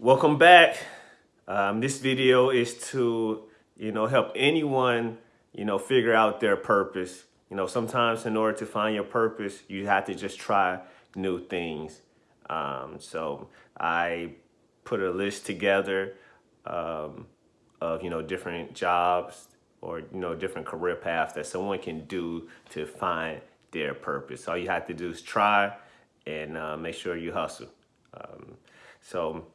Welcome back. Um, this video is to, you know, help anyone, you know, figure out their purpose. You know, sometimes in order to find your purpose, you have to just try new things. Um, so I put a list together um, of, you know, different jobs or, you know, different career paths that someone can do to find their purpose. All you have to do is try and uh, make sure you hustle. Um, so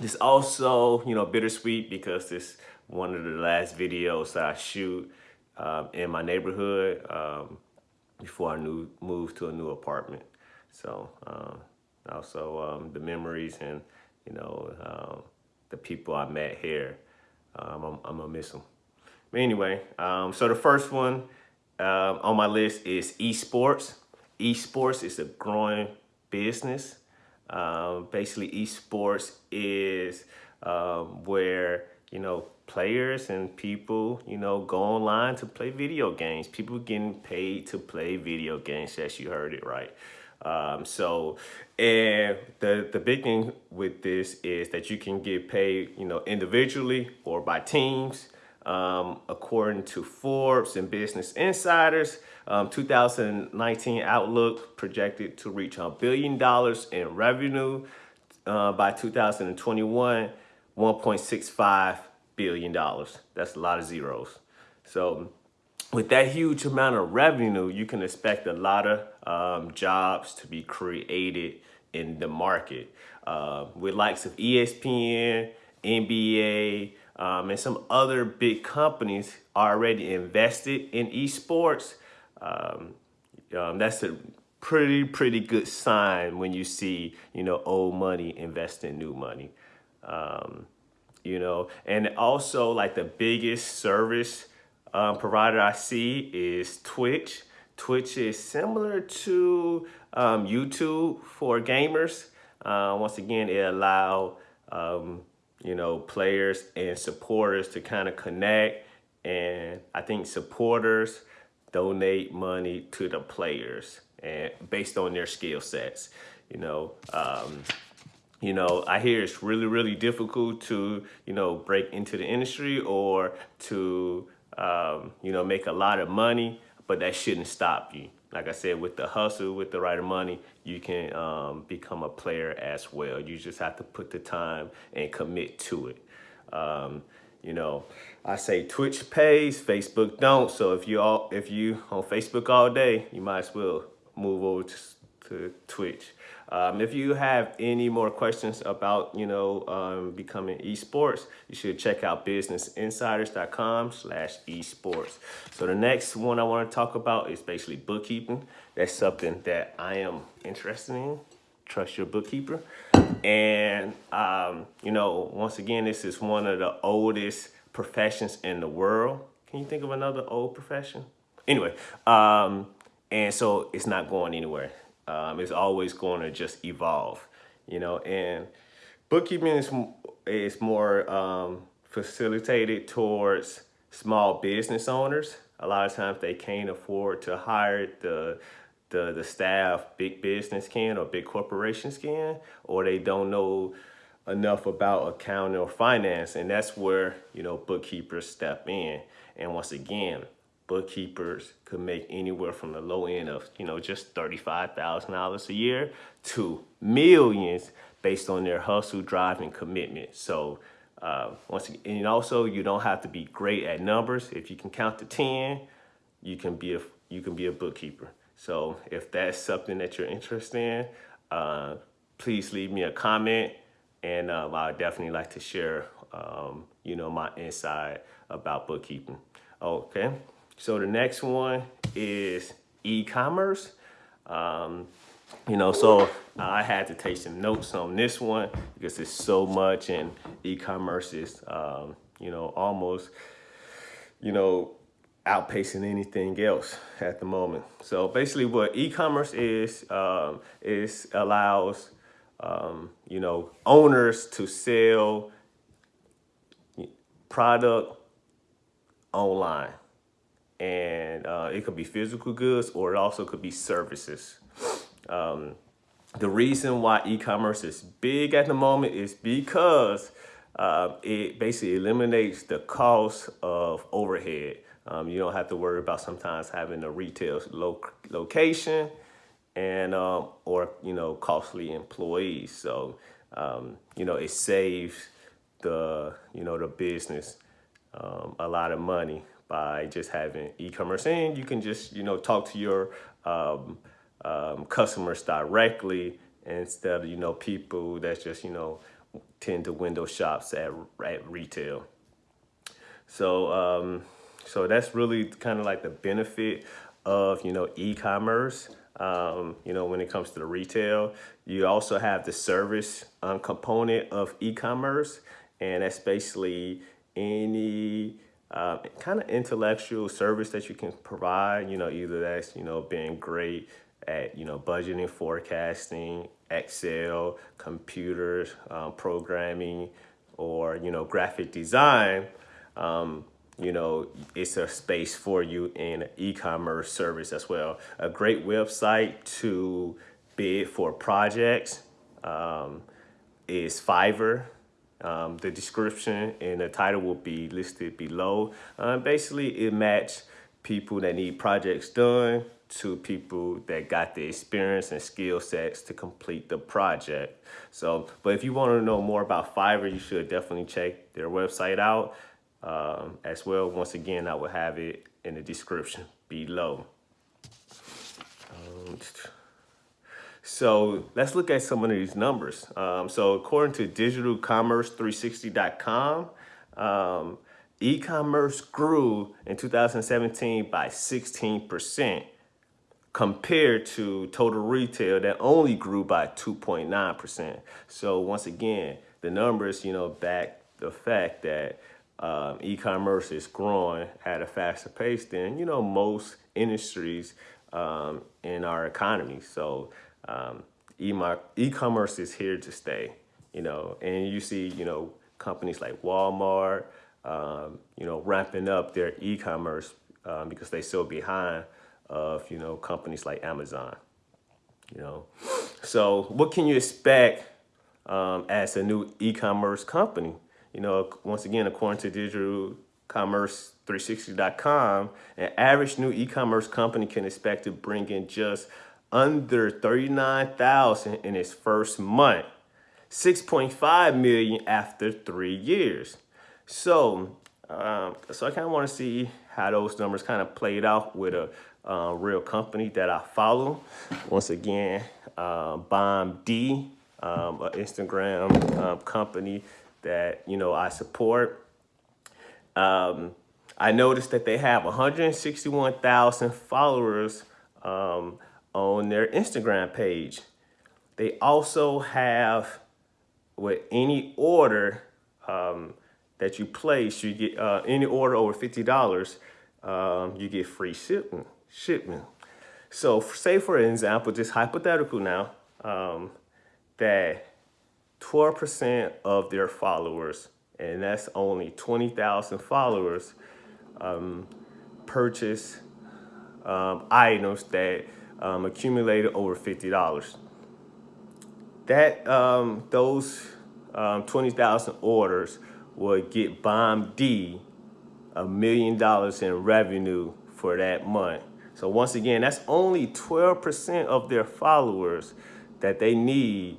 this also, you know, bittersweet because this one of the last videos I shoot um, in my neighborhood um, before I new, moved to a new apartment. So um, also um, the memories and, you know, um, the people I met here, um, I'm, I'm, gonna miss them. But anyway, so the first one on my list is esports. Esports is a growing business. Um, basically, esports is um, where, you know, players and people, you know, go online to play video games. People getting paid to play video games, as you heard it right. Um, so, and the, the big thing with this is that you can get paid, you know, individually or by teams. Um, according to Forbes and Business Insiders, um, 2019 outlook projected to reach a billion dollars in revenue uh, by 2021, 1.65 billion dollars. That's a lot of zeros. So with that huge amount of revenue, you can expect a lot of um, jobs to be created in the market. Uh, with likes of ESPN, NBA, um, and some other big companies already invested in esports, um, um, that's a pretty, pretty good sign when you see, you know, old money invest in new money. Um, you know, and also like the biggest service um, provider I see is Twitch. Twitch is similar to um, YouTube for gamers. Uh, once again, it allow um, you know players and supporters to kind of connect, and I think supporters donate money to the players and based on their skill sets. You know, um, you know, I hear it's really, really difficult to, you know, break into the industry or to, um, you know, make a lot of money, but that shouldn't stop you. Like I said, with the hustle, with the right of money, you can um, become a player as well. You just have to put the time and commit to it. Um, you know, I say Twitch pays, Facebook don't. So if you all, if you on Facebook all day, you might as well move over to, to Twitch. Um, if you have any more questions about, you know, um, becoming esports, you should check out businessinsiders.com slash esports. So the next one I want to talk about is basically bookkeeping. That's something that I am interested in. Trust your bookkeeper. And, um, you know, once again, this is one of the oldest professions in the world. Can you think of another old profession? Anyway, um, and so it's not going anywhere. Um, it's always going to just evolve, you know, and bookkeeping is, is more um, facilitated towards small business owners. A lot of times they can't afford to hire the the, the staff big business can or big corporations can, or they don't know enough about accounting or finance. And that's where, you know, bookkeepers step in. And once again, bookkeepers could make anywhere from the low end of, you know, just $35,000 a year to millions based on their hustle, drive, and commitment. So uh, once again, and also you don't have to be great at numbers. If you can count to 10, you can be a, you can be a bookkeeper. So if that's something that you're interested in, uh, please leave me a comment and um, I would definitely like to share, um, you know, my insight about bookkeeping. Okay, so the next one is e-commerce. Um, you know, so I had to take some notes on this one because there's so much and e-commerce is, um, you know, almost, you know, outpacing anything else at the moment. So basically what e-commerce is, um, is allows, um, you know, owners to sell product online. And uh, it could be physical goods or it also could be services. Um, the reason why e-commerce is big at the moment is because uh, it basically eliminates the cost of overhead. Um, you don't have to worry about sometimes having a retail lo location and um, or you know costly employees. So um, you know it saves the you know the business um, a lot of money by just having e-commerce and you can just you know talk to your um, um, customers directly instead of you know people that's just you know tend to window shops at, at retail. So um, so that's really kind of like the benefit of you know e-commerce. Um, you know when it comes to the retail, you also have the service um, component of e-commerce, and that's basically any uh, kind of intellectual service that you can provide. You know either that's you know being great at you know budgeting, forecasting, Excel, computers, um, programming, or you know graphic design, um, you know it's a space for you in e-commerce service as well. A great website to bid for projects um, is Fiverr. Um, the description and the title will be listed below. Uh, basically, it matches people that need projects done to people that got the experience and skill sets to complete the project. So, but if you want to know more about Fiverr, you should definitely check their website out um, as well. Once again, I will have it in the description below. Um, so let's look at some of these numbers. Um, so according to digitalcommerce360.com, um, e-commerce grew in 2017 by 16% compared to total retail that only grew by 2.9%. So once again, the numbers, you know, back the fact that um, e-commerce is growing at a faster pace than, you know, most industries um, in our economy. So um, e-commerce is here to stay, you know, and you see, you know, companies like Walmart, um, you know, ramping up their e-commerce um, because they still behind of, you know, companies like Amazon, you know. So what can you expect um, as a new e-commerce company? You know, once again, according to digital commerce 360.com, an average new e-commerce company can expect to bring in just under 39,000 in its first month, 6.5 million after three years. So, um, so I kind of want to see how those numbers kind of played out with a uh, real company that I follow. Once again, uh, Bomb D, um, an Instagram um, company that you know I support. Um, I noticed that they have 161,000 followers um, on their Instagram page. They also have with any order um, that you place, you get uh, any order over $50, um, you get free shipping shipment. So say for example, just hypothetical now, um, that 12% of their followers, and that's only 20,000 followers, um, purchase um, items that um, accumulated over $50. That um, those um, 20,000 orders would get Bomb D a million dollars in revenue for that month. So once again, that's only 12% of their followers that they need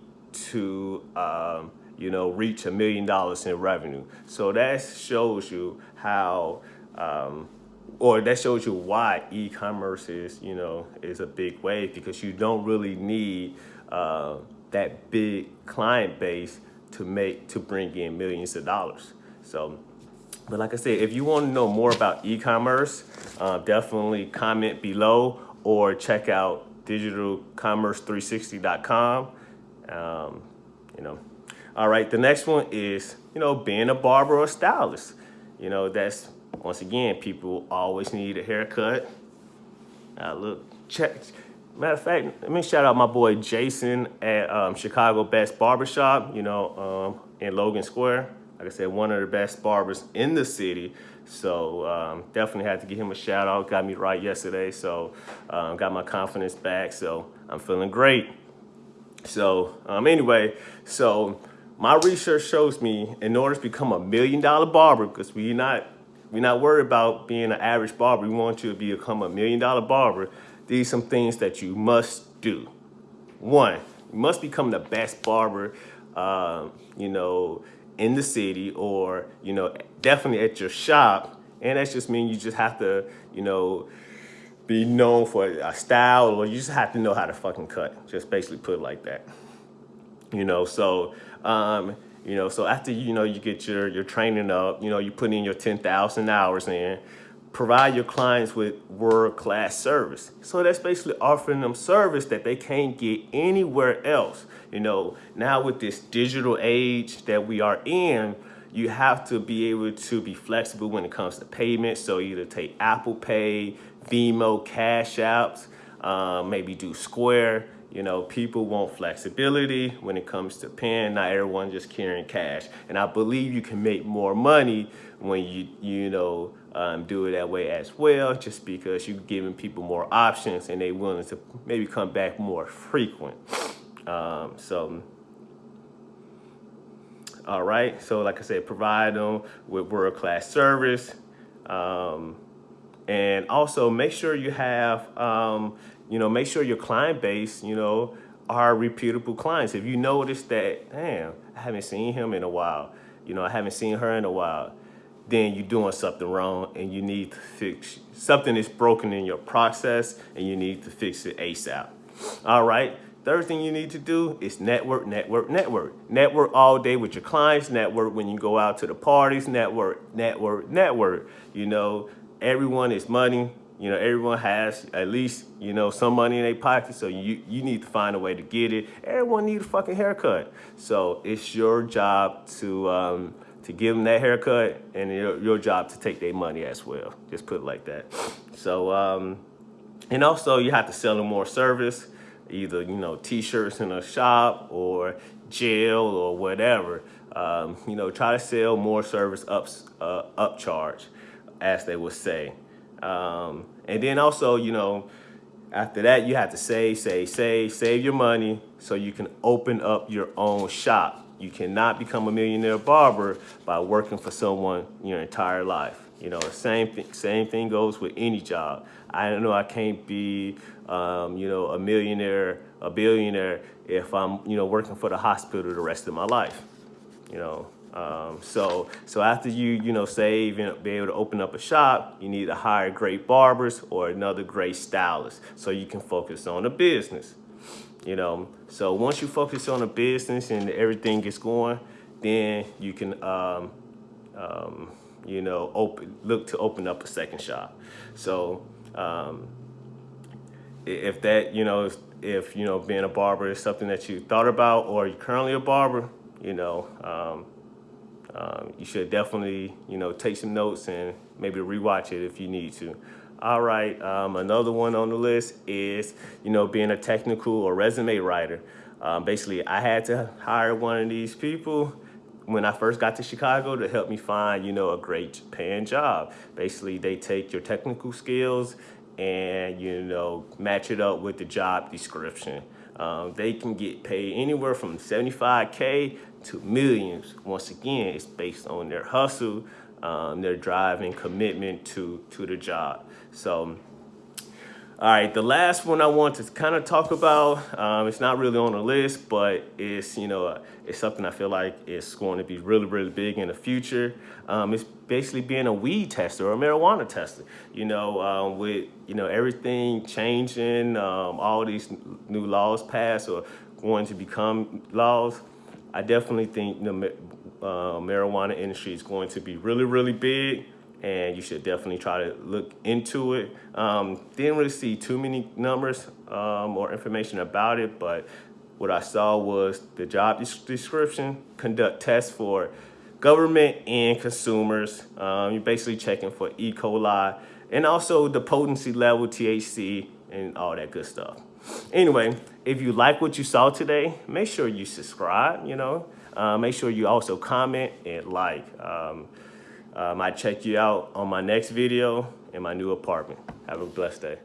to, um, you know, reach a million dollars in revenue. So that shows you how, um, or that shows you why e-commerce is, you know, is a big wave because you don't really need uh, that big client base to make, to bring in millions of dollars. So but like I said, if you want to know more about e-commerce, uh, definitely comment below or check out digitalcommerce360.com. Um, you know, all right. The next one is you know being a barber or stylist. You know that's once again people always need a haircut. Uh, look, check. Matter of fact, let me shout out my boy Jason at um, Chicago Best Barbershop. You know, um, in Logan Square like I said, one of the best barbers in the city. So um, definitely had to give him a shout out. Got me right yesterday. So um, got my confidence back. So I'm feeling great. So um, anyway, so my research shows me in order to become a million dollar barber, because we're not we're not worried about being an average barber. We want you to become a million dollar barber. These are some things that you must do. One, you must become the best barber, uh, you know, in the city or, you know, definitely at your shop. And that's just mean you just have to, you know, be known for a style or you just have to know how to fucking cut. Just basically put it like that. You know, so um, you know, so after, you know, you get your, your training up, you know, you put in your 10,000 hours in, provide your clients with world-class service. So that's basically offering them service that they can't get anywhere else. You know, now with this digital age that we are in, you have to be able to be flexible when it comes to payments. So either take Apple Pay, Venmo, Cash Apps, uh, maybe do Square. You know, people want flexibility when it comes to paying. Not everyone just carrying cash. And I believe you can make more money when you, you know, um, do it that way as well, just because you're giving people more options and they willing to maybe come back more frequent. Um, so, all right. So like I said, provide them with world-class service. Um, and also make sure you have, um, you know, make sure your client base, you know, are reputable clients. If you notice that, damn, I haven't seen him in a while, you know, I haven't seen her in a while, then you're doing something wrong and you need to fix, something is broken in your process and you need to fix it ASAP. All right. Third thing you need to do is network, network, network. Network all day with your clients, network when you go out to the parties, network, network, network. You know, everyone is money. You know, everyone has at least, you know, some money in their pocket. So you, you need to find a way to get it. Everyone needs a fucking haircut. So it's your job to, um, to give them that haircut and your, your job to take their money as well. Just put it like that. So, um, and also you have to sell them more service, either, you know, t-shirts in a shop or gel or whatever. Um, you know, try to sell more service ups, uh, upcharge as they would say. Um, and then also, you know, after that, you have to save, save, save, save your money so you can open up your own shop. You cannot become a millionaire barber by working for someone your entire life. You know, same thing, same thing goes with any job. I don't know I can't be, um, you know, a millionaire, a billionaire if I'm, you know, working for the hospital the rest of my life. You know, um, so, so after you, you know, save and be able to open up a shop, you need to hire great barbers or another great stylist so you can focus on the business. You know, so once you focus on the business and everything gets going, then you can, um, um, you know, open, look to open up a second shop. So, um, if that, you know, if, if, you know, being a barber is something that you thought about or you're currently a barber, you know, um, you should definitely, you know, take some notes and maybe rewatch it if you need to. All right, um, another one on the list is, you know, being a technical or resume writer. Um, basically, I had to hire one of these people when I first got to Chicago to help me find, you know, a great paying job. Basically, they take your technical skills and, you know, match it up with the job description. Um, they can get paid anywhere from 75K to millions. Once again, it's based on their hustle, um, their drive and commitment to, to the job. So, all right, the last one I want to kind of talk about, um, it's not really on the list, but it's, you know, it's something I feel like it's going to be really, really big in the future. Um, it's basically being a weed tester or a marijuana tester. You know, um, with, you know, everything changing, um, all these new laws passed or going to become laws, I definitely think the uh, marijuana industry is going to be really, really big and you should definitely try to look into it. Um, didn't really see too many numbers um, or information about it, but what I saw was the job description, conduct tests for government and consumers. Um, you're basically checking for E. coli and also the potency level, THC, and all that good stuff. Anyway, if you like what you saw today, make sure you subscribe, you know. Uh, make sure you also comment and like. Um, um, I check you out on my next video in my new apartment. Have a blessed day.